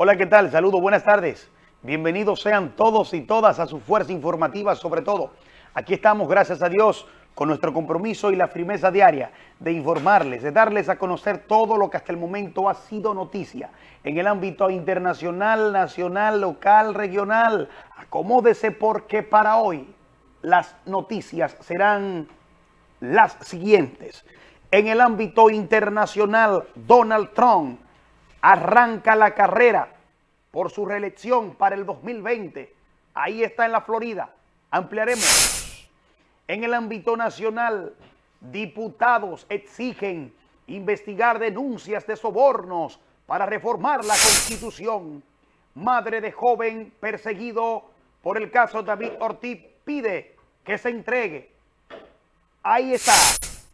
Hola, ¿qué tal? Saludos, buenas tardes. Bienvenidos sean todos y todas a su fuerza informativa, sobre todo. Aquí estamos, gracias a Dios, con nuestro compromiso y la firmeza diaria de informarles, de darles a conocer todo lo que hasta el momento ha sido noticia en el ámbito internacional, nacional, local, regional. Acomódese porque para hoy las noticias serán las siguientes. En el ámbito internacional, Donald Trump arranca la carrera por su reelección para el 2020. Ahí está en la Florida. Ampliaremos. En el ámbito nacional, diputados exigen investigar denuncias de sobornos para reformar la Constitución. Madre de joven perseguido por el caso David Ortiz pide que se entregue. Ahí está,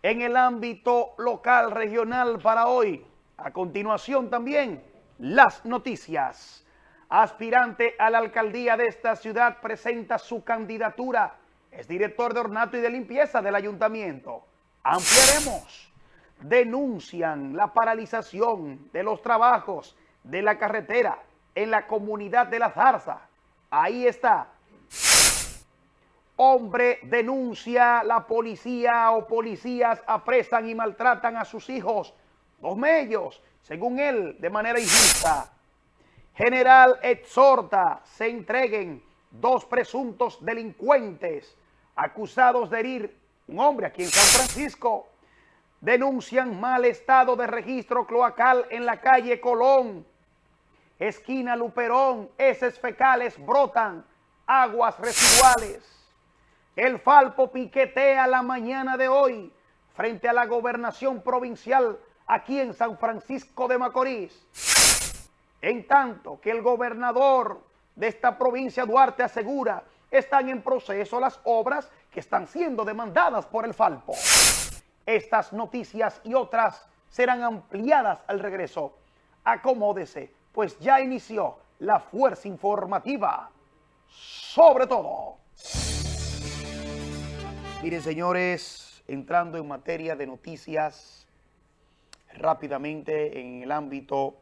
en el ámbito local, regional para hoy. A continuación también, las noticias. Aspirante a la alcaldía de esta ciudad presenta su candidatura. Es director de ornato y de limpieza del ayuntamiento. Ampliaremos. Denuncian la paralización de los trabajos de la carretera en la comunidad de La Zarza. Ahí está. Hombre denuncia, la policía o policías apresan y maltratan a sus hijos los medios, según él, de manera injusta. General exhorta se entreguen dos presuntos delincuentes acusados de herir un hombre aquí en San Francisco. Denuncian mal estado de registro cloacal en la calle Colón. Esquina Luperón, heces fecales brotan, aguas residuales. El Falpo piquetea la mañana de hoy frente a la gobernación provincial aquí en San Francisco de Macorís. En tanto que el gobernador de esta provincia, Duarte, asegura están en proceso las obras que están siendo demandadas por el Falpo. Estas noticias y otras serán ampliadas al regreso. Acomódese, pues ya inició la fuerza informativa. Sobre todo. Miren, señores, entrando en materia de noticias rápidamente en el ámbito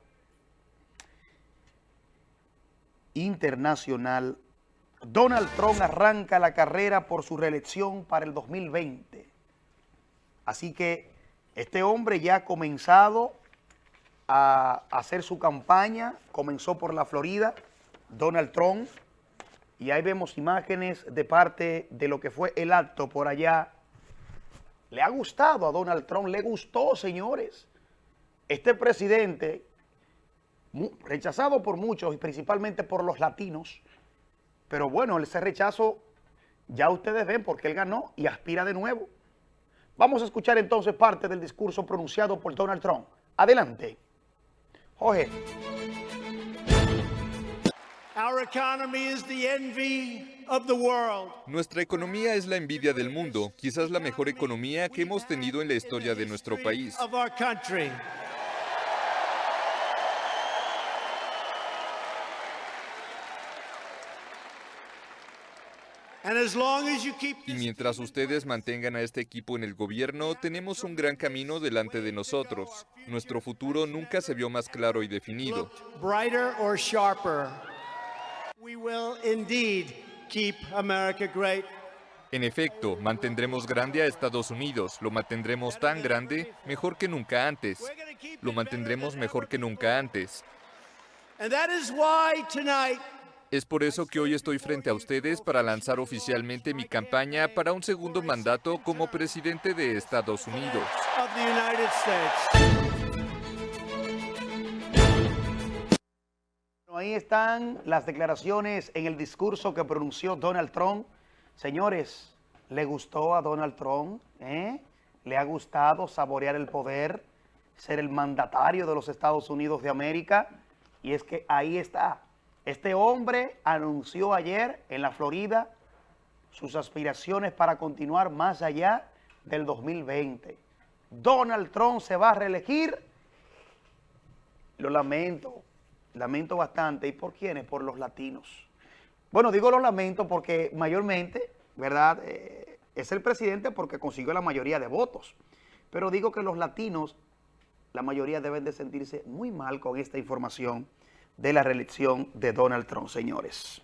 internacional, Donald Trump arranca la carrera por su reelección para el 2020. Así que este hombre ya ha comenzado a hacer su campaña, comenzó por la Florida, Donald Trump, y ahí vemos imágenes de parte de lo que fue el acto por allá. Le ha gustado a Donald Trump, le gustó, señores este presidente, rechazado por muchos y principalmente por los latinos, pero bueno, ese rechazo ya ustedes ven porque él ganó y aspira de nuevo. Vamos a escuchar entonces parte del discurso pronunciado por Donald Trump. Adelante. Jorge. Nuestra economía es la envidia del mundo, quizás la mejor economía que hemos tenido en la historia de nuestro país. Y mientras ustedes mantengan a este equipo en el gobierno, tenemos un gran camino delante de nosotros. Nuestro futuro nunca se vio más claro y definido. En efecto, mantendremos grande a Estados Unidos. Lo mantendremos tan grande, mejor que nunca antes. Lo mantendremos mejor que nunca antes. Es por eso que hoy estoy frente a ustedes para lanzar oficialmente mi campaña para un segundo mandato como presidente de Estados Unidos. Ahí están las declaraciones en el discurso que pronunció Donald Trump. Señores, ¿le gustó a Donald Trump? ¿Eh? ¿Le ha gustado saborear el poder, ser el mandatario de los Estados Unidos de América? Y es que ahí está este hombre anunció ayer en la Florida sus aspiraciones para continuar más allá del 2020. Donald Trump se va a reelegir. Lo lamento, lamento bastante. ¿Y por quiénes? Por los latinos. Bueno, digo lo lamento porque mayormente, ¿verdad? Eh, es el presidente porque consiguió la mayoría de votos. Pero digo que los latinos, la mayoría deben de sentirse muy mal con esta información de la reelección de Donald Trump, señores.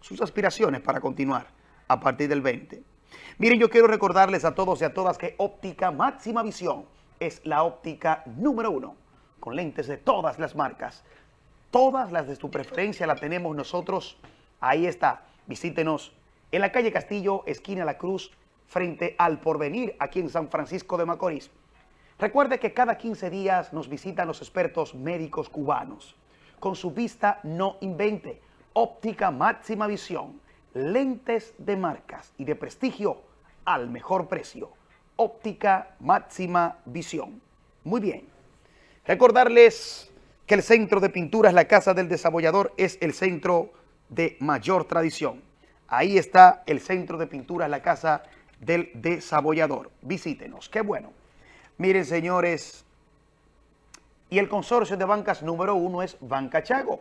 Sus aspiraciones para continuar a partir del 20. Miren, yo quiero recordarles a todos y a todas que óptica máxima visión es la óptica número uno, con lentes de todas las marcas. Todas las de su preferencia la tenemos nosotros. Ahí está, visítenos en la calle Castillo, esquina La Cruz, frente al Porvenir, aquí en San Francisco de Macorís. Recuerde que cada 15 días nos visitan los expertos médicos cubanos. Con su vista no invente, óptica máxima visión, lentes de marcas y de prestigio al mejor precio. Óptica máxima visión. Muy bien. Recordarles que el centro de pinturas La Casa del Desabollador es el centro de mayor tradición. Ahí está el centro de pinturas La Casa del Desabollador. Visítenos. Qué bueno. Miren, señores, y el consorcio de bancas número uno es Banca Chago,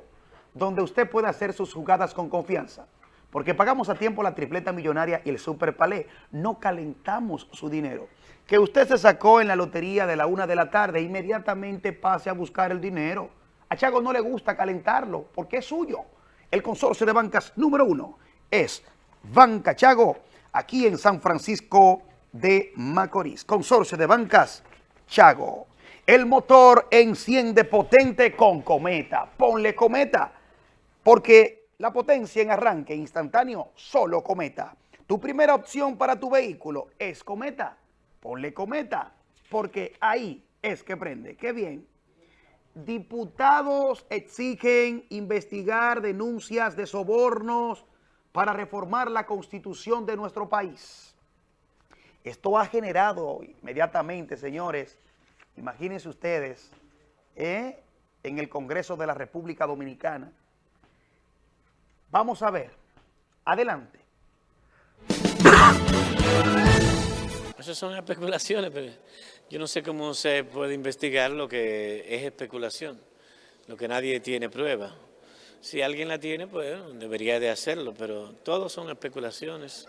donde usted puede hacer sus jugadas con confianza. Porque pagamos a tiempo la tripleta millonaria y el super palé. No calentamos su dinero. Que usted se sacó en la lotería de la una de la tarde, inmediatamente pase a buscar el dinero. A Chago no le gusta calentarlo porque es suyo. El consorcio de bancas número uno es Banca Chago, aquí en San Francisco de Macorís. Consorcio de bancas Chago. El motor enciende potente con Cometa. Ponle Cometa, porque la potencia en arranque instantáneo, solo Cometa. Tu primera opción para tu vehículo es Cometa. Ponle Cometa, porque ahí es que prende. ¡Qué bien! Diputados exigen investigar denuncias de sobornos para reformar la constitución de nuestro país. Esto ha generado inmediatamente, señores, Imagínense ustedes, ¿eh? en el Congreso de la República Dominicana. Vamos a ver. Adelante. Esas son especulaciones, pero yo no sé cómo se puede investigar lo que es especulación, lo que nadie tiene prueba. Si alguien la tiene, pues debería de hacerlo, pero todos son especulaciones.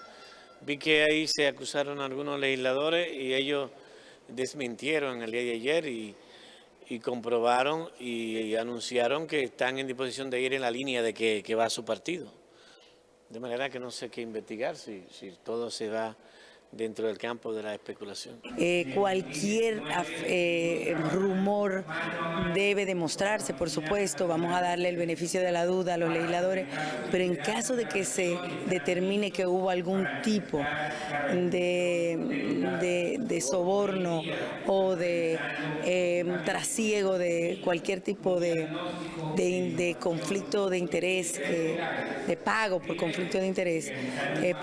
Vi que ahí se acusaron a algunos legisladores y ellos desmintieron el día de ayer y, comprobaron y, anunciaron que están en disposición de ir en la línea de que, que va su partido. De manera que no sé qué investigar si, si todo se va dentro del campo de la especulación. Eh, cualquier eh, rumor debe demostrarse, por supuesto, vamos a darle el beneficio de la duda a los legisladores, pero en caso de que se determine que hubo algún tipo de, soborno o de eh, trasiego de cualquier tipo de, de conflicto de interés, de pago por conflicto de interés,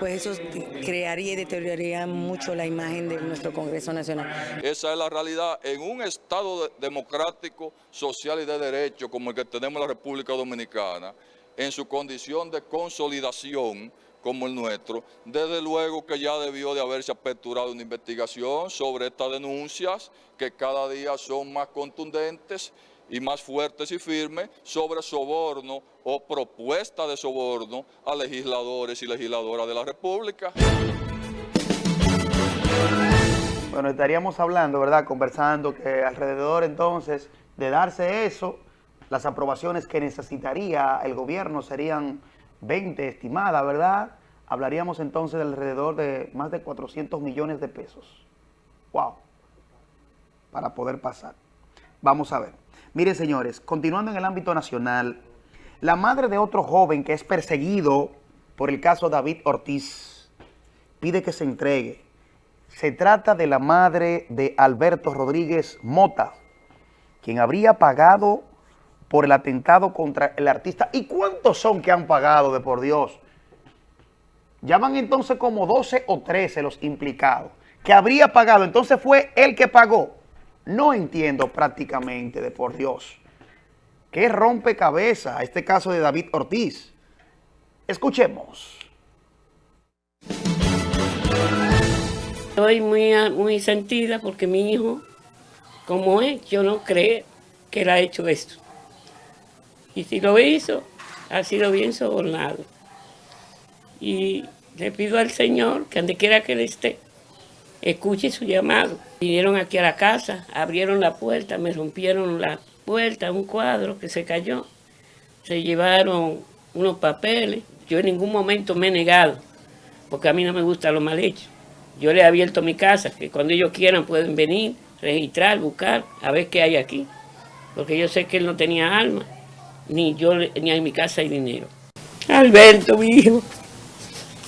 pues eso crearía y deterioraría mucho la imagen de nuestro Congreso Nacional. Esa es la realidad en un Estado democrático, social y de derecho como el que tenemos en la República Dominicana, en su condición de consolidación como el nuestro, desde luego que ya debió de haberse aperturado una investigación sobre estas denuncias que cada día son más contundentes y más fuertes y firmes sobre soborno o propuesta de soborno a legisladores y legisladoras de la República. Bueno, estaríamos hablando, ¿verdad? Conversando que alrededor entonces de darse eso, las aprobaciones que necesitaría el gobierno serían 20 estimadas, ¿verdad? Hablaríamos entonces de alrededor de más de 400 millones de pesos. ¡Wow! Para poder pasar. Vamos a ver. Miren, señores, continuando en el ámbito nacional, la madre de otro joven que es perseguido por el caso David Ortiz pide que se entregue se trata de la madre de Alberto Rodríguez Mota, quien habría pagado por el atentado contra el artista. ¿Y cuántos son que han pagado, de por Dios? Ya van entonces como 12 o 13 los implicados, que habría pagado. Entonces fue el que pagó. No entiendo prácticamente, de por Dios. ¿Qué rompecabezas este caso de David Ortiz? Escuchemos. Estoy muy, muy sentida porque mi hijo, como es, yo no creo que él ha hecho esto. Y si lo hizo, ha sido bien sobornado. Y le pido al Señor que donde quiera que él esté, escuche su llamado. Vinieron aquí a la casa, abrieron la puerta, me rompieron la puerta, un cuadro que se cayó. se llevaron unos papeles. Yo en ningún momento me he negado, porque a mí no me gusta lo mal hecho. Yo le he abierto mi casa, que cuando ellos quieran pueden venir, registrar, buscar, a ver qué hay aquí. Porque yo sé que él no tenía alma, ni yo, ni en mi casa hay dinero. Alberto, mi hijo,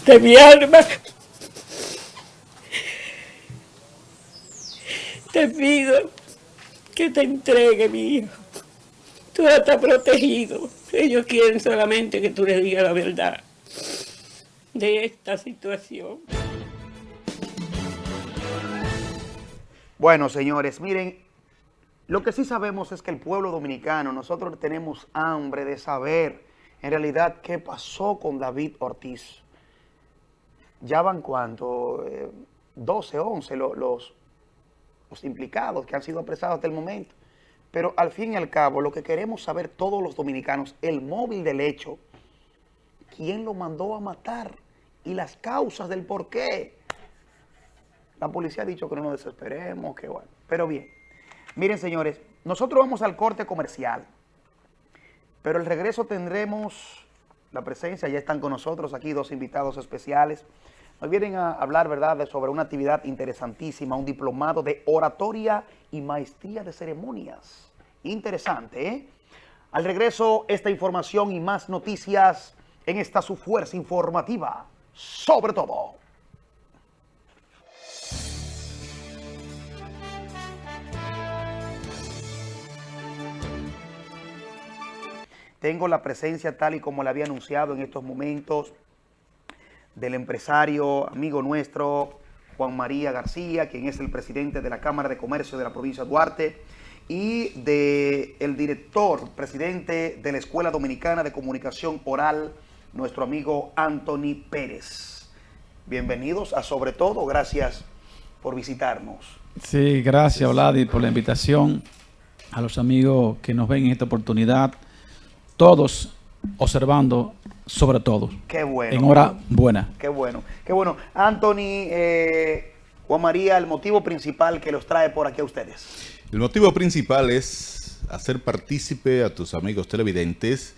de mi alma, te pido que te entregue, mi hijo. Tú estás protegido. Ellos quieren solamente que tú les digas la verdad de esta situación. Bueno, señores, miren, lo que sí sabemos es que el pueblo dominicano, nosotros tenemos hambre de saber en realidad qué pasó con David Ortiz. Ya van cuánto, eh, 12, 11 lo- los, los implicados que han sido apresados hasta el momento. Pero al fin y al cabo, lo que queremos saber todos los dominicanos, el móvil del hecho, quién lo mandó a matar y las causas del por qué. La policía ha dicho que no nos desesperemos, que bueno. Pero bien, miren señores, nosotros vamos al corte comercial, pero el regreso tendremos la presencia, ya están con nosotros aquí dos invitados especiales. Nos vienen a hablar, ¿verdad?, sobre una actividad interesantísima, un diplomado de oratoria y maestría de ceremonias. Interesante, ¿eh? Al regreso, esta información y más noticias en esta su fuerza informativa, sobre todo. Tengo la presencia tal y como la había anunciado en estos momentos del empresario, amigo nuestro, Juan María García, quien es el presidente de la Cámara de Comercio de la provincia de Duarte, y del el director, presidente de la Escuela Dominicana de Comunicación Oral, nuestro amigo Anthony Pérez. Bienvenidos a Sobre Todo, gracias por visitarnos. Sí, gracias, Vladi, por la invitación. A los amigos que nos ven en esta oportunidad, todos observando sobre todo, Qué bueno. en hora buena. Qué bueno, qué bueno. Anthony, eh, Juan María, el motivo principal que los trae por aquí a ustedes. El motivo principal es hacer partícipe a tus amigos televidentes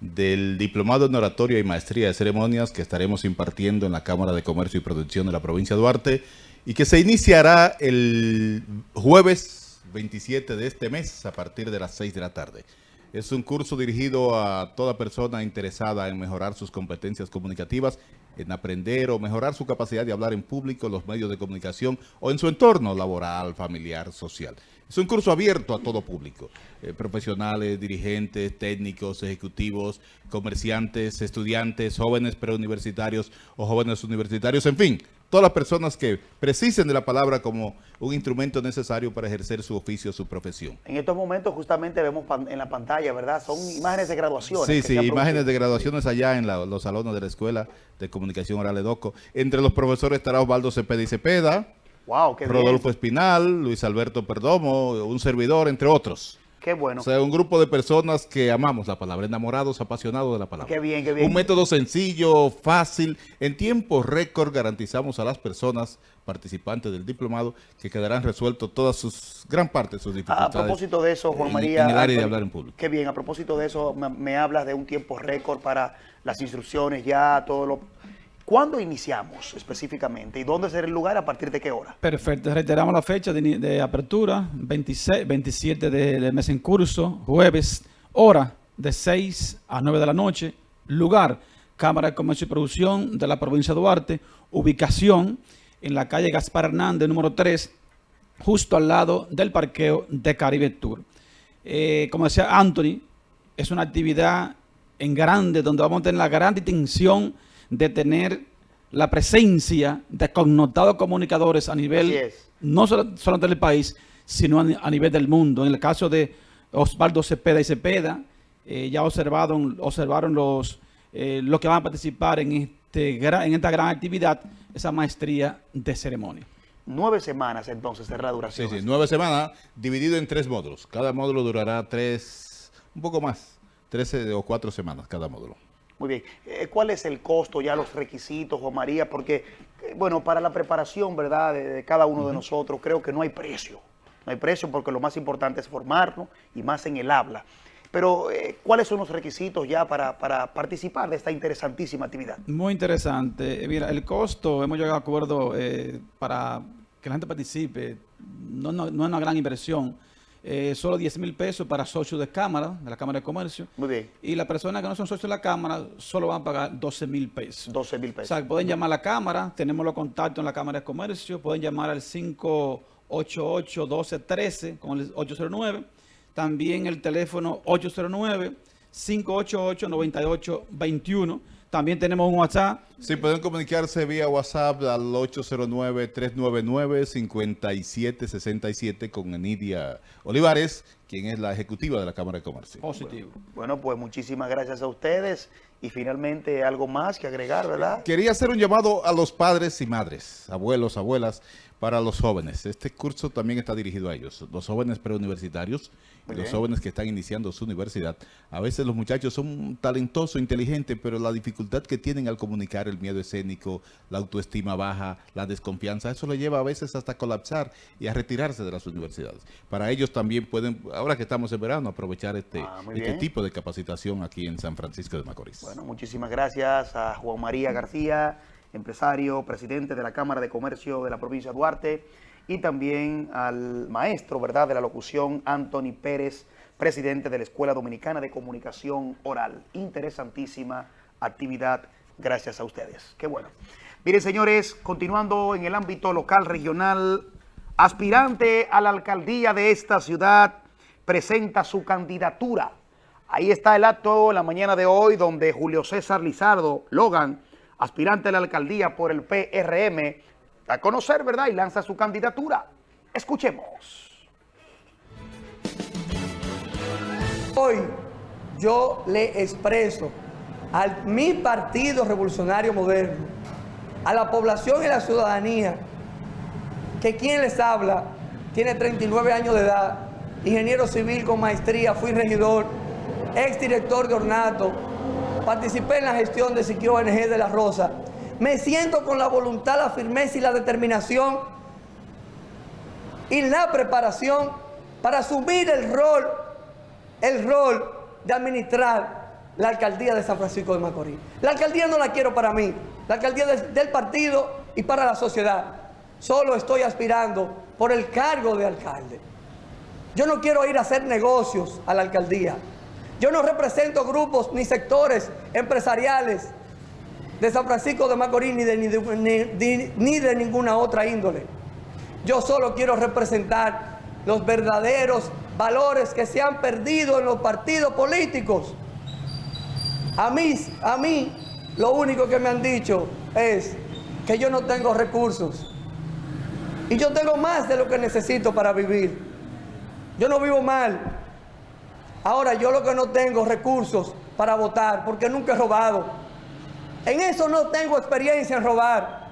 del Diplomado en Oratoria y Maestría de Ceremonias que estaremos impartiendo en la Cámara de Comercio y Producción de la provincia de Duarte y que se iniciará el jueves 27 de este mes a partir de las 6 de la tarde. Es un curso dirigido a toda persona interesada en mejorar sus competencias comunicativas, en aprender o mejorar su capacidad de hablar en público, los medios de comunicación o en su entorno laboral, familiar, social. Es un curso abierto a todo público, eh, profesionales, dirigentes, técnicos, ejecutivos, comerciantes, estudiantes, jóvenes preuniversitarios o jóvenes universitarios, en fin, todas las personas que precisen de la palabra como un instrumento necesario para ejercer su oficio, su profesión. En estos momentos justamente vemos en la pantalla, ¿verdad? Son imágenes de graduaciones. Sí, sí, imágenes de graduaciones allá en la- los salones de la Escuela de Comunicación Oral Edoco. Entre los profesores estará Osvaldo Cepeda y Cepeda, Wow, qué Rodolfo bien. Espinal, Luis Alberto Perdomo, un servidor, entre otros. Qué bueno. O sea, un grupo de personas que amamos la palabra, enamorados, apasionados de la palabra. Qué bien, qué bien. Un método sencillo, fácil, en tiempo récord garantizamos a las personas participantes del diplomado que quedarán resueltos todas sus, gran parte de sus dificultades. a propósito de eso, Juan en- María. En el área de hablar en público. Qué bien, a propósito de eso, me, me hablas de un tiempo récord para las instrucciones, ya todo lo. ¿Cuándo iniciamos específicamente y dónde será el lugar a partir de qué hora? Perfecto, reiteramos la fecha de, de apertura, 26, 27 de- del mes en curso, jueves, hora de 6 a 9 de la noche, lugar, Cámara de Comercio y Producción de la provincia de Duarte, ubicación en la calle Gaspar Hernández, número 3, justo al lado del parqueo de Caribe Tour. Eh, como decía Anthony, es una actividad en grande donde vamos a tener la gran distinción de tener la presencia de connotados comunicadores a nivel, no solo, solamente del país, sino a, ni- a nivel del mundo. En el caso de Osvaldo Cepeda y Cepeda, eh, ya observaron, observaron los, eh, los que van a participar en, este, en esta gran actividad, esa maestría de ceremonia. Nueve semanas entonces será la Sí, duración. sí, nueve semanas dividido en tres módulos. Cada módulo durará tres, un poco más, 13 o cuatro semanas cada módulo. Muy bien. Eh, ¿Cuál es el costo, ya los requisitos, Juan María? Porque, eh, bueno, para la preparación, ¿verdad?, de, de cada uno de nosotros, creo que no hay precio. No hay precio porque lo más importante es formarnos y más en el habla. Pero, eh, ¿cuáles son los requisitos ya para, para, participar de esta interesantísima actividad? Muy interesante. Mira, el costo, hemos llegado a acuerdo eh, para que la gente participe, no, no, no es una gran inversión. Eh, solo 10 mil pesos para socios de cámara, de la Cámara de Comercio. Muy bien. Y las personas que no son socios de la Cámara solo van a pagar 12 mil pesos. 12 mil pesos. O sea, pueden llamar a la Cámara, tenemos los contactos en la Cámara de Comercio, pueden llamar al 588-1213 con el 809. También el teléfono 809-588-9821. También tenemos un WhatsApp. Sí, pueden comunicarse vía WhatsApp al 809-399-5767 con Enidia Olivares, quien es la ejecutiva de la Cámara de Comercio. Positivo. Bueno, pues muchísimas gracias a ustedes. Y finalmente algo más que agregar, ¿verdad? Quería hacer un llamado a los padres y madres, abuelos, abuelas, para los jóvenes. Este curso también está dirigido a ellos, los jóvenes preuniversitarios y los jóvenes que están iniciando su universidad. A veces los muchachos son talentosos, inteligentes, pero la dificultad que tienen al comunicar, el miedo escénico, la autoestima baja, la desconfianza, eso lo lleva a veces hasta colapsar y a retirarse de las universidades. Para ellos también pueden, ahora que estamos en verano, aprovechar este, Ah, este tipo de capacitación aquí en San Francisco de Macorís. Bueno, muchísimas gracias a Juan María García, empresario, presidente de la Cámara de Comercio de la provincia de Duarte, y también al maestro, ¿verdad?, de la locución, Anthony Pérez, presidente de la Escuela Dominicana de Comunicación Oral. Interesantísima actividad, gracias a ustedes. Qué bueno. Miren, señores, continuando en el ámbito local, regional, aspirante a la alcaldía de esta ciudad presenta su candidatura. Ahí está el acto la mañana de hoy donde Julio César Lizardo Logan, aspirante a la alcaldía por el PRM, a conocer, ¿verdad? Y lanza su candidatura. Escuchemos. Hoy yo le expreso a mi partido revolucionario moderno, a la población y la ciudadanía, que quien les habla tiene 39 años de edad, ingeniero civil con maestría, fui regidor, exdirector de ornato, participé en la gestión de Siquio ONG de La Rosa. Me siento con la voluntad, la firmeza y la determinación y la preparación para asumir el rol, el rol de administrar la alcaldía de San Francisco de Macorís. La alcaldía no la quiero para mí, la alcaldía del partido y para la sociedad. Solo estoy aspirando por el cargo de alcalde. Yo no quiero ir a hacer negocios a la alcaldía. Yo no represento grupos ni sectores empresariales de San Francisco de Macorís ni de, ni de- ni- de ninguna otra índole. Yo solo quiero representar los verdaderos valores que se han perdido en los partidos políticos. A mí, a mí, lo único que me han dicho es que yo no tengo recursos. Y yo tengo más de lo que necesito para vivir. Yo no vivo mal. Ahora yo lo que no tengo recursos para votar, porque nunca he robado. En eso no tengo experiencia en robar.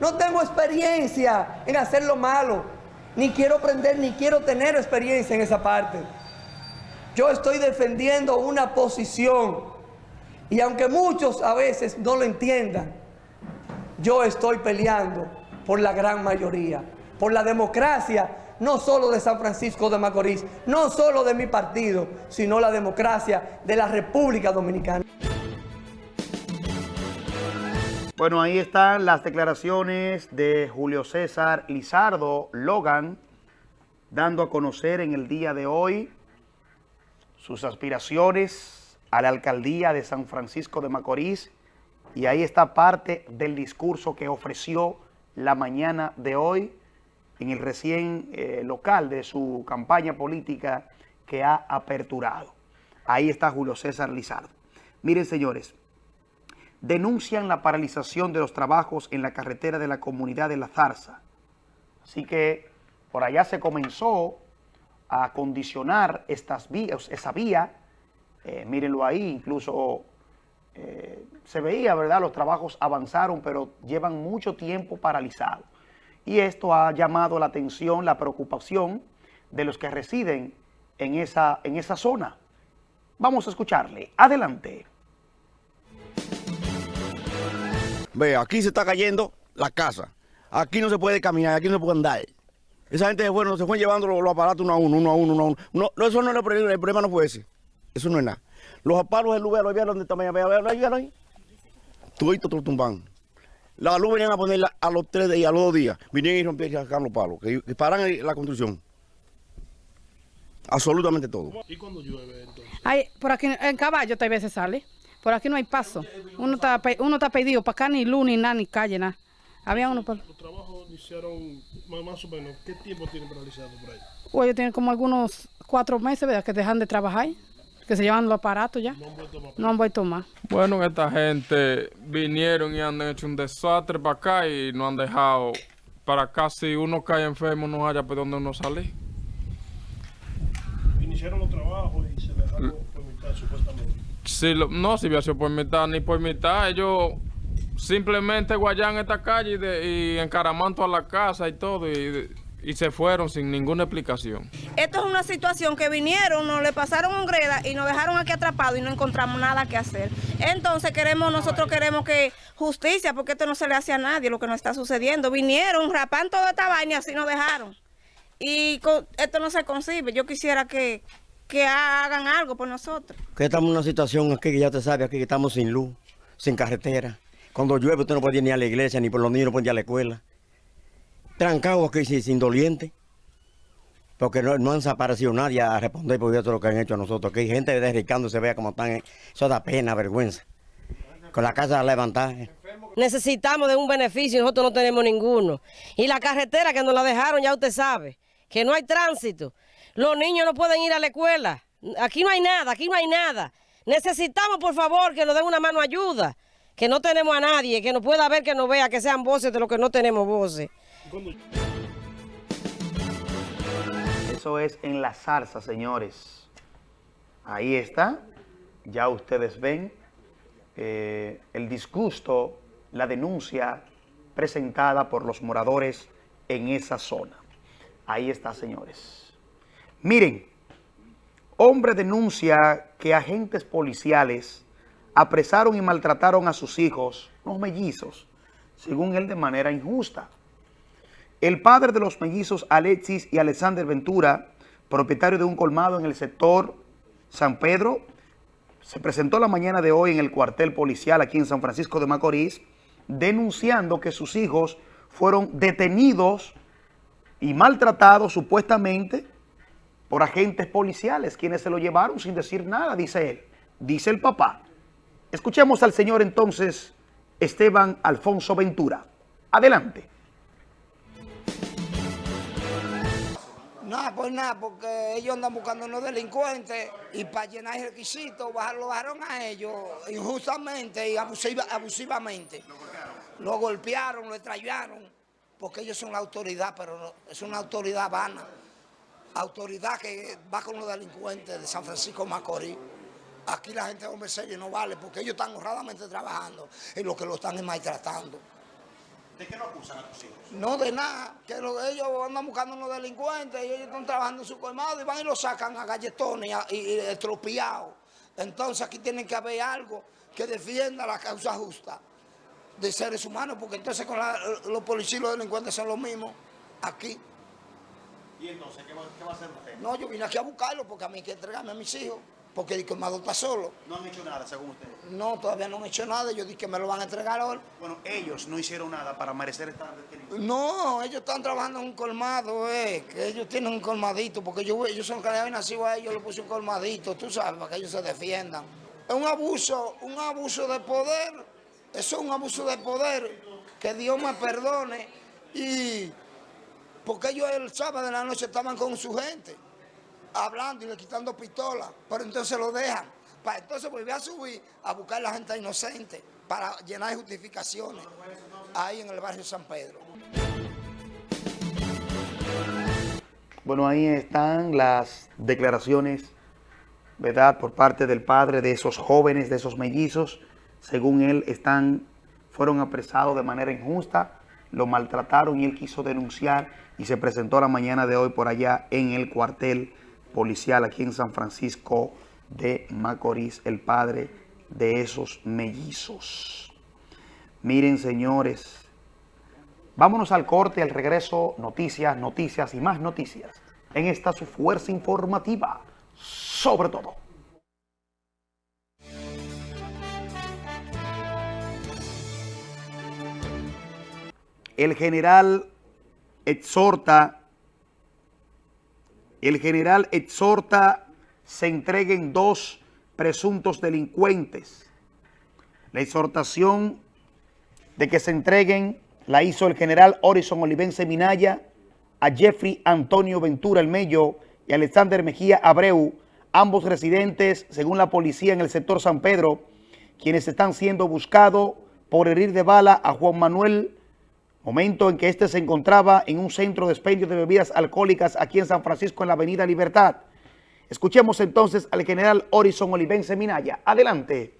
No tengo experiencia en hacer lo malo. Ni quiero aprender, ni quiero tener experiencia en esa parte. Yo estoy defendiendo una posición. Y aunque muchos a veces no lo entiendan, yo estoy peleando por la gran mayoría, por la democracia, no solo de San Francisco de Macorís, no solo de mi partido, sino la democracia de la República Dominicana. Bueno, ahí están las declaraciones de Julio César Lizardo Logan, dando a conocer en el día de hoy sus aspiraciones a la alcaldía de San Francisco de Macorís. Y ahí está parte del discurso que ofreció la mañana de hoy en el recién eh, local de su campaña política que ha aperturado. Ahí está Julio César Lizardo. Miren, señores, denuncian la paralización de los trabajos en la carretera de la comunidad de La Zarza. Así que por allá se comenzó a acondicionar estas vías, esa vía. Eh, mírenlo ahí, incluso eh, se veía, ¿verdad? Los trabajos avanzaron, pero llevan mucho tiempo paralizados. Y esto ha llamado la atención, la preocupación de los que residen en esa, en esa zona. Vamos a escucharle. Adelante. Ve, aquí se está cayendo la casa. Aquí no se puede caminar, aquí no se puede andar. Esa gente bueno, se fue llevando los, aparatos uno a uno, uno a uno, uno a uno. No, eso no es el problema, el problema no fue ese. Eso no es nada. Los palos del luz, ¿vieron dónde está? ¿Vieron ahí? Tú te lo tumban. La luz venían a ponerla a los tres días, a los dos días. Vinieron y rompieron y sacaron los palos, que, que paran la construcción. Absolutamente todo. ¿Y cuando llueve entonces? Ay, por aquí en caballo tal veces sale. Por aquí no hay paso. Uno está, uno está pedido para acá ni luz, ni nada, ni calle, nada. Había uno por... Los trabajos iniciaron más, más o menos. ¿Qué tiempo tienen paralizado por ahí? O ellos tienen como algunos cuatro meses, ¿verdad? Que dejan de trabajar. Que se llevan los aparatos ya. No han vuelto más. Bueno, esta gente vinieron y han hecho un desastre para acá y no han dejado para acá. Si uno cae enfermo, no haya por dónde uno salir. Iniciaron los trabajos y se dejaron por mitad supuestamente. Si lo- no, si hubiera sido por mitad ni por mitad, ellos simplemente guayan esta calle y, de- y encaraman toda la casa y todo y, y se fueron sin ninguna explicación. Esto es una situación que vinieron, nos le pasaron un greda y nos dejaron aquí atrapados y no encontramos nada que hacer. Entonces queremos, nosotros queremos que justicia, porque esto no se le hace a nadie lo que nos está sucediendo. Vinieron, rapan toda esta vaina y así nos dejaron. Y esto no se concibe. Yo quisiera que, que hagan algo por nosotros. Que estamos en una situación aquí que ya te sabe, aquí que estamos sin luz, sin carretera. Cuando llueve usted no puede ir ni a la iglesia, ni por los niños no puede ir a la escuela. Trancados aquí sin, sin doliente. Porque no, no han desaparecido nadie a responder por todo lo que han hecho a nosotros. Que hay gente derricando, se vea como están. Eso da pena, vergüenza. Con la casa levantada. Necesitamos de un beneficio nosotros no tenemos ninguno. Y la carretera que nos la dejaron, ya usted sabe, que no hay tránsito. Los niños no pueden ir a la escuela. Aquí no hay nada, aquí no hay nada. Necesitamos, por favor, que nos den una mano ayuda. Que no tenemos a nadie, que nos pueda ver, que nos vea, que sean voces de los que no tenemos voces. Eso es en la zarza, señores. Ahí está. Ya ustedes ven eh, el disgusto, la denuncia presentada por los moradores en esa zona. Ahí está, señores. Miren, hombre denuncia que agentes policiales apresaron y maltrataron a sus hijos, los mellizos, según él de manera injusta. El padre de los mellizos Alexis y Alexander Ventura, propietario de un colmado en el sector San Pedro, se presentó la mañana de hoy en el cuartel policial aquí en San Francisco de Macorís, denunciando que sus hijos fueron detenidos y maltratados supuestamente por agentes policiales, quienes se lo llevaron sin decir nada, dice él, dice el papá. Escuchemos al señor entonces Esteban Alfonso Ventura. Adelante. Nada, pues nada, porque ellos andan buscando unos delincuentes y para llenar el requisito lo bajaron a ellos injustamente y abusiva- abusivamente. Lo golpearon, lo extraviaron, porque ellos son la autoridad, pero es una autoridad vana. Autoridad que va con los delincuentes de San Francisco Macorís. Aquí la gente de hombre serio no vale, porque ellos están honradamente trabajando y lo que lo están es maltratando. ¿De qué lo acusan a tus hijos? No de nada, que lo- ellos andan buscando unos delincuentes y ellos están trabajando en su colmado y van y lo sacan a galletones y, a- y, y estropeados. Entonces aquí tiene que haber algo que defienda la causa justa de seres humanos, porque entonces con la- los policías y los delincuentes son los mismos aquí. ¿Y entonces qué va, qué va a hacer usted? No, yo vine aquí a buscarlo porque a mí hay que entregarme a mis hijos, porque el colmado está solo. No han hecho nada, según usted. No, todavía no han hecho nada, yo dije que me lo van a entregar hoy. Bueno, ellos no hicieron nada para merecer estar detenidos. No, ellos están trabajando en un colmado, eh, que ellos tienen un colmadito, porque yo, ellos son que le nacido a ellos, le puse un colmadito, tú sabes, para que ellos se defiendan. Es un abuso, un abuso de poder, eso es un abuso de poder, que Dios me perdone, y porque ellos el sábado de la noche estaban con su gente, hablando y le quitando pistolas, pero entonces lo dejan, para entonces volver a subir a buscar a la gente inocente, para llenar justificaciones, ahí en el barrio San Pedro. Bueno, ahí están las declaraciones, ¿verdad?, por parte del padre de esos jóvenes, de esos mellizos. Según él, están, fueron apresados de manera injusta, lo maltrataron y él quiso denunciar y se presentó la mañana de hoy por allá en el cuartel policial aquí en San Francisco de Macorís, el padre de esos mellizos. Miren, señores, vámonos al corte, al regreso, noticias, noticias y más noticias. En esta su fuerza informativa, sobre todo. El general exhorta el general exhorta se entreguen dos presuntos delincuentes. La exhortación de que se entreguen la hizo el general Orison Olivense Minaya a Jeffrey Antonio Ventura El Mello y Alexander Mejía Abreu, ambos residentes, según la policía, en el sector San Pedro, quienes están siendo buscados por herir de bala a Juan Manuel, momento en que éste se encontraba en un centro de expendio de bebidas alcohólicas aquí en San Francisco, en la avenida Libertad. Escuchemos entonces al general Orison Olivense Minaya. Adelante.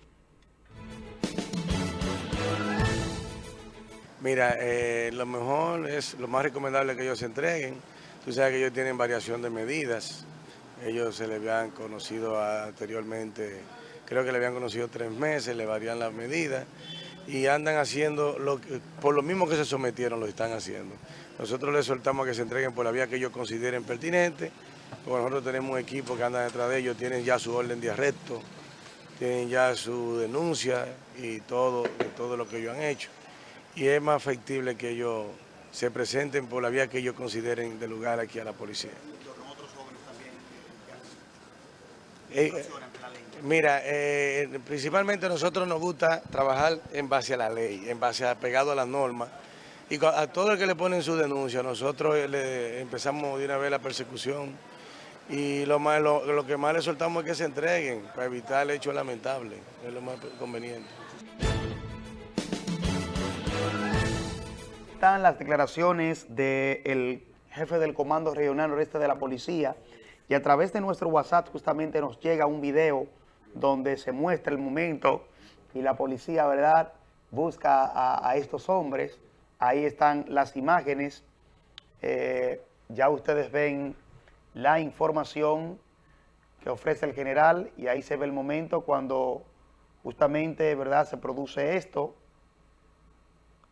Mira, eh, lo mejor es, lo más recomendable que ellos se entreguen. Tú sabes que ellos tienen variación de medidas. Ellos se les habían conocido anteriormente, creo que le habían conocido tres meses, le varían las medidas y andan haciendo, lo que, por lo mismo que se sometieron, lo están haciendo. Nosotros les soltamos a que se entreguen por la vía que ellos consideren pertinente, porque nosotros tenemos un equipo que anda detrás de ellos, tienen ya su orden de arresto, tienen ya su denuncia y todo, todo lo que ellos han hecho y es más factible que ellos se presenten por la vía que ellos consideren de lugar aquí a la policía. Eh, mira, eh, principalmente a nosotros nos gusta trabajar en base a la ley, en base a pegado a las normas. Y a todo el que le ponen su denuncia, nosotros le empezamos de una vez la persecución y lo, más, lo que más le soltamos es que se entreguen para evitar el hecho lamentable, es lo más conveniente. están las declaraciones del jefe del Comando Regional Noreste de la Policía y a través de nuestro WhatsApp justamente nos llega un video donde se muestra el momento y la policía, ¿verdad?, busca a, estos hombres. Ahí están las imágenes. Eh, ya ustedes ven la información que ofrece el general y ahí se ve el momento cuando justamente, ¿verdad?, se produce esto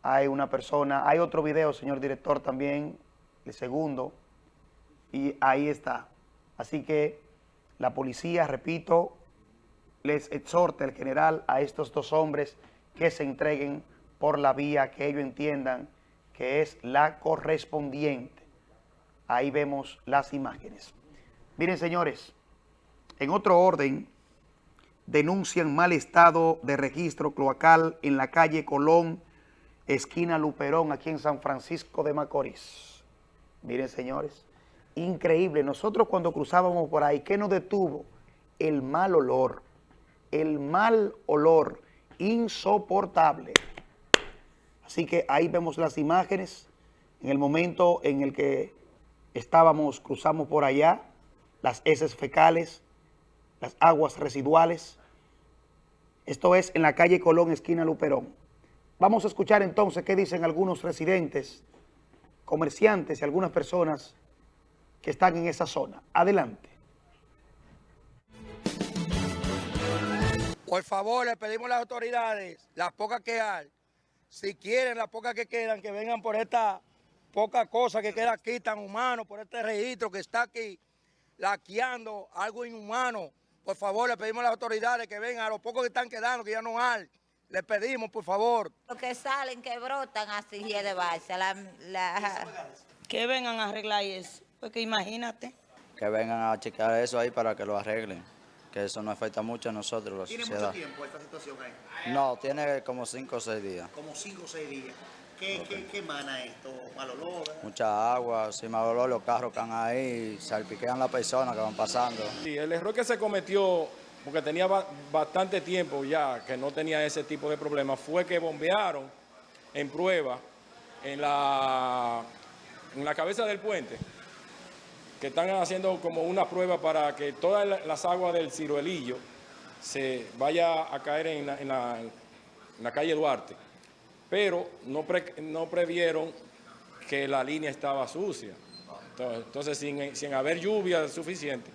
hay una persona, hay otro video, señor director, también, el segundo, y ahí está. Así que la policía, repito, les exhorta el general a estos dos hombres que se entreguen por la vía que ellos entiendan que es la correspondiente. Ahí vemos las imágenes. Miren, señores, en otro orden, denuncian mal estado de registro cloacal en la calle Colón, esquina Luperón, aquí en San Francisco de Macorís. Miren, señores, increíble. Nosotros cuando cruzábamos por ahí, ¿qué nos detuvo? El mal olor. El mal olor insoportable. Así que ahí vemos las imágenes. En el momento en el que estábamos, cruzamos por allá, las heces fecales, las aguas residuales. Esto es en la calle Colón, esquina Luperón. Vamos a escuchar entonces qué dicen algunos residentes, comerciantes y algunas personas que están en esa zona. Adelante. Por favor, le pedimos a las autoridades, las pocas que hay, si quieren, las pocas que quedan, que vengan por esta poca cosa que queda aquí tan humano, por este registro que está aquí, laqueando algo inhumano. Por favor, le pedimos a las autoridades que vengan a los pocos que están quedando, que ya no hay. Le pedimos, por favor. Los que salen, que brotan así de base. Que vengan a arreglar eso, porque imagínate. Que vengan a checar eso ahí para que lo arreglen, que eso no afecta mucho a nosotros, la ¿Tiene sociedad. mucho tiempo esta situación ahí? No, tiene como 5 o 6 días. Como 5 o 6 días. ¿Qué, qué, qué emana esto? ¿Mal olor? Mucha agua, sin mal olor, los carros que están ahí, salpiquean las personas que van pasando. Sí, el error que se cometió porque tenía bastante tiempo ya que no tenía ese tipo de problemas, fue que bombearon en prueba en la, en la cabeza del puente, que están haciendo como una prueba para que todas las aguas del ciruelillo se vaya a caer en la, en la, calle Duarte, pero no, no previeron que la línea estaba sucia. Entonces, sin, sin haber lluvia suficiente,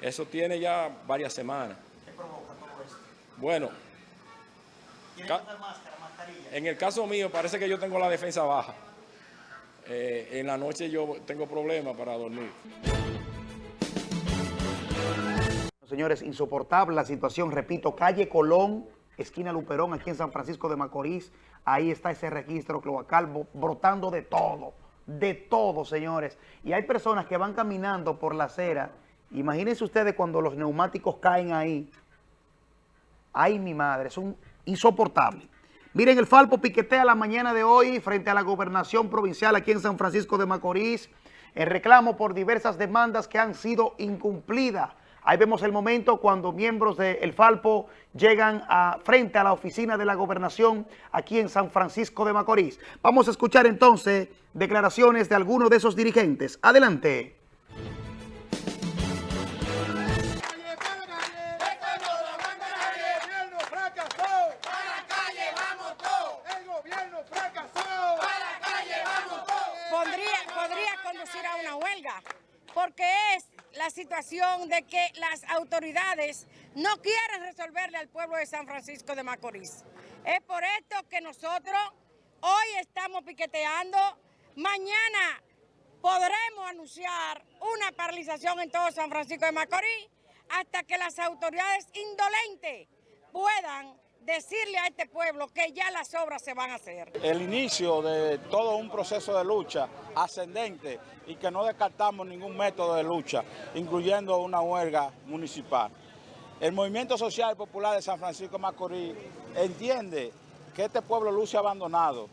eso tiene ya varias semanas. ¿Qué provoca todo esto? Bueno. ¿Tiene que usar máscara, mascarilla? En el caso mío parece que yo tengo la defensa baja. Eh, en la noche yo tengo problemas para dormir. Señores, insoportable la situación, repito, calle Colón, esquina Luperón, aquí en San Francisco de Macorís. Ahí está ese registro cloacal brotando de todo, de todo, señores. Y hay personas que van caminando por la acera. Imagínense ustedes cuando los neumáticos caen ahí. Ay, mi madre, es un insoportable. Miren, el Falpo piquetea la mañana de hoy frente a la gobernación provincial aquí en San Francisco de Macorís en reclamo por diversas demandas que han sido incumplidas. Ahí vemos el momento cuando miembros del Falpo llegan a, frente a la oficina de la gobernación aquí en San Francisco de Macorís. Vamos a escuchar entonces declaraciones de algunos de esos dirigentes. Adelante. Porque es la situación de que las autoridades no quieren resolverle al pueblo de San Francisco de Macorís. Es por esto que nosotros hoy estamos piqueteando, mañana podremos anunciar una paralización en todo San Francisco de Macorís hasta que las autoridades indolentes puedan decirle a este pueblo que ya las obras se van a hacer. El inicio de todo un proceso de lucha ascendente y que no descartamos ningún método de lucha, incluyendo una huelga municipal. El Movimiento Social Popular de San Francisco Macorís entiende que este pueblo luce abandonado,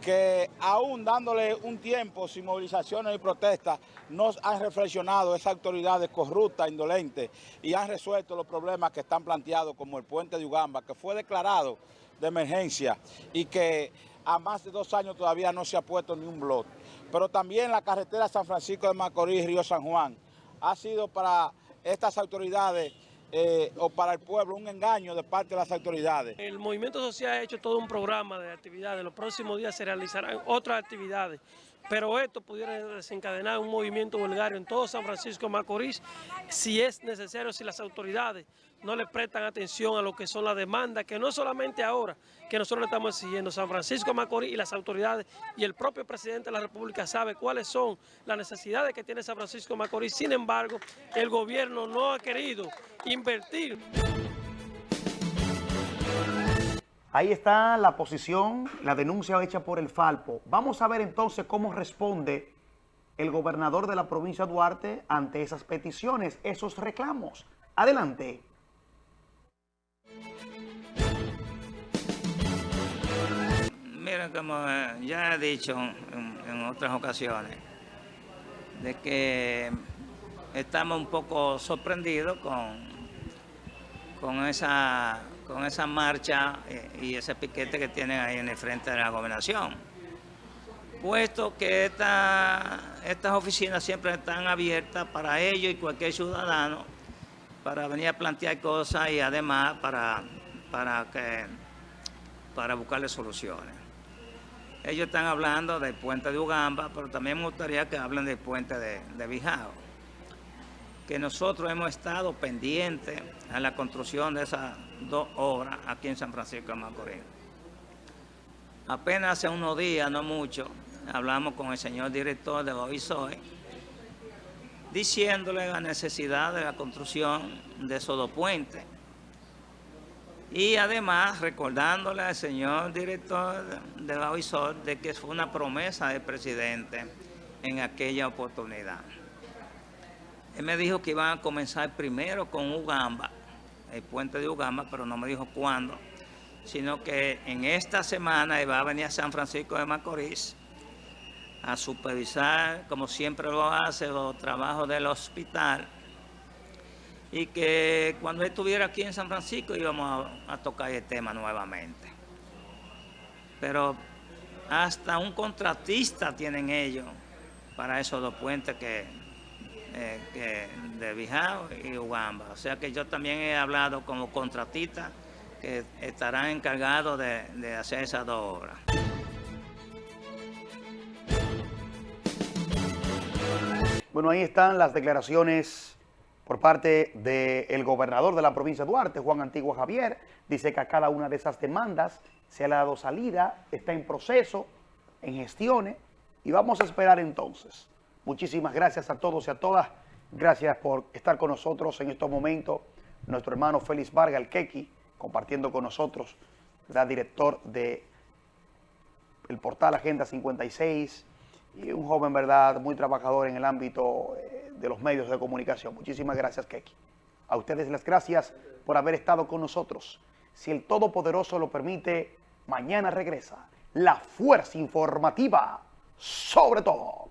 que aún dándole un tiempo sin movilizaciones y protestas, nos han reflexionado esas autoridades corruptas, indolentes, y han resuelto los problemas que están planteados, como el puente de Ugamba, que fue declarado de emergencia y que a más de dos años todavía no se ha puesto ni un blot. Pero también la carretera San Francisco de Macorís, Río San Juan, ha sido para estas autoridades eh, o para el pueblo un engaño de parte de las autoridades. El movimiento social ha hecho todo un programa de actividades. Los próximos días se realizarán otras actividades. Pero esto pudiera desencadenar un movimiento vulgario en todo San Francisco de Macorís si es necesario, si las autoridades no le prestan atención a lo que son las demandas, que no solamente ahora que nosotros le estamos exigiendo, San Francisco de Macorís y las autoridades y el propio presidente de la República sabe cuáles son las necesidades que tiene San Francisco de Macorís. Sin embargo, el gobierno no ha querido invertir. Ahí está la posición, la denuncia hecha por el Falpo. Vamos a ver entonces cómo responde el gobernador de la provincia de Duarte ante esas peticiones, esos reclamos. Adelante. Mira, como eh, ya he dicho en, otras ocasiones, de que estamos un poco sorprendidos con, con, esa, con esa marcha eh, y ese piquete que tienen ahí en el frente de la gobernación. Puesto que estas oficinas siempre están abiertas para ellos y cualquier ciudadano para venir a plantear cosas y además para, para, que, para buscarle soluciones. Ellos están hablando del puente de Ugamba, pero también me gustaría que hablen del puente de, de Bijao. Que nosotros hemos estado pendientes a la construcción de esas dos obras aquí en San Francisco de Macorís. Apenas hace unos días, no mucho, hablamos con el señor director de Bovisoy, diciéndole la necesidad de la construcción de esos dos puentes y además recordándole al señor director de la OISOR de que fue una promesa del presidente en aquella oportunidad. Él me dijo que iban a comenzar primero con Ugamba, el puente de Ugamba, pero no me dijo cuándo, sino que en esta semana iba a venir a San Francisco de Macorís a supervisar, como siempre lo hace, los trabajos del hospital y que cuando estuviera aquí en San Francisco íbamos a, tocar el tema nuevamente. Pero hasta un contratista tienen ellos para esos dos puentes que, eh, de Bijao y Ugamba. O sea que yo también he hablado como contratista que estarán encargados de, de hacer esas dos obras. Bueno, ahí están las declaraciones por parte del gobernador de la provincia de Duarte, Juan Antigua Javier, dice que a cada una de esas demandas se le ha dado salida, está en proceso, en gestiones, y vamos a esperar entonces. Muchísimas gracias a todos y a todas. Gracias por estar con nosotros en estos momentos. Nuestro hermano Félix Vargas, el Keki, compartiendo con nosotros, ¿verdad? director de el portal Agenda 56 y un joven, ¿verdad?, muy trabajador en el ámbito eh, de los medios de comunicación. Muchísimas gracias, Keki. A ustedes las gracias por haber estado con nosotros. Si el Todopoderoso lo permite, mañana regresa la fuerza informativa sobre todo.